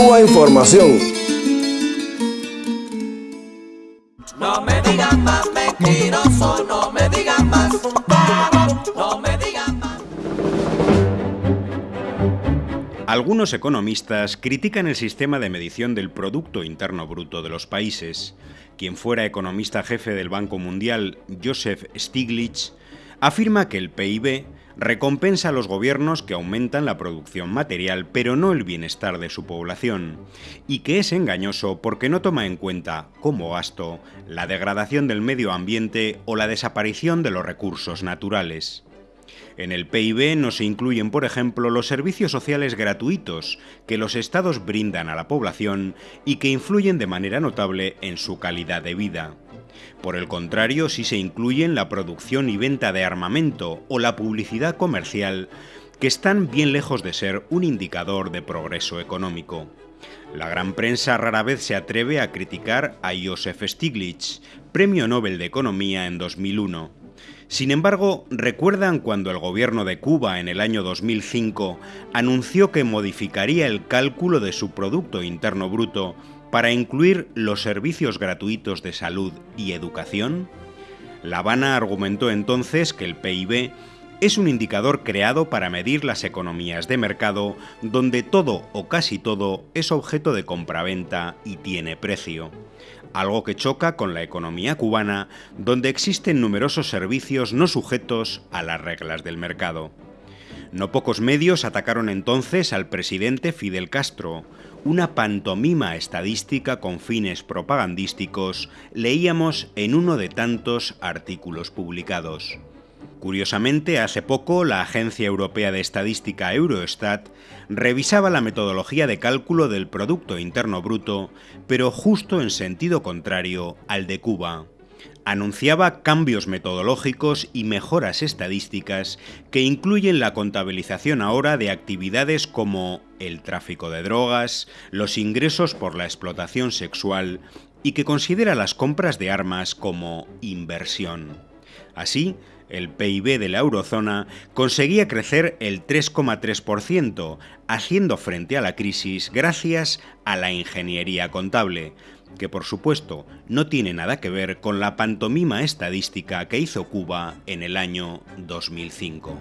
Cuba Información. No me digan más mentiroso, no me digan más, no me digan más. Algunos economistas critican el sistema de medición del Producto Interno Bruto de los países. Quien fuera economista jefe del Banco Mundial, Joseph Stiglitz, afirma que el PIB recompensa a los gobiernos que aumentan la producción material pero no el bienestar de su población, y que es engañoso porque no toma en cuenta, como gasto, la degradación del medio ambiente o la desaparición de los recursos naturales. En el PIB no se incluyen, por ejemplo, los servicios sociales gratuitos que los estados brindan a la población y que influyen de manera notable en su calidad de vida. Por el contrario, sí se incluyen la producción y venta de armamento o la publicidad comercial, que están bien lejos de ser un indicador de progreso económico. La gran prensa rara vez se atreve a criticar a Joseph Stiglitz, Premio Nobel de Economía en 2001. Sin embargo, ¿recuerdan cuando el gobierno de Cuba en el año 2005 anunció que modificaría el cálculo de su Producto Interno Bruto para incluir los servicios gratuitos de salud y educación? La Habana argumentó entonces que el PIB es un indicador creado para medir las economías de mercado donde todo o casi todo es objeto de compraventa y tiene precio. Algo que choca con la economía cubana, donde existen numerosos servicios no sujetos a las reglas del mercado. No pocos medios atacaron entonces al presidente Fidel Castro, una pantomima estadística con fines propagandísticos, leíamos en uno de tantos artículos publicados. Curiosamente, hace poco la Agencia Europea de Estadística Eurostat revisaba la metodología de cálculo del Producto Interno Bruto, pero justo en sentido contrario al de Cuba anunciaba cambios metodológicos y mejoras estadísticas que incluyen la contabilización ahora de actividades como el tráfico de drogas, los ingresos por la explotación sexual y que considera las compras de armas como inversión. Así, el PIB de la eurozona conseguía crecer el 3,3%, haciendo frente a la crisis gracias a la ingeniería contable, que por supuesto no tiene nada que ver con la pantomima estadística que hizo Cuba en el año 2005.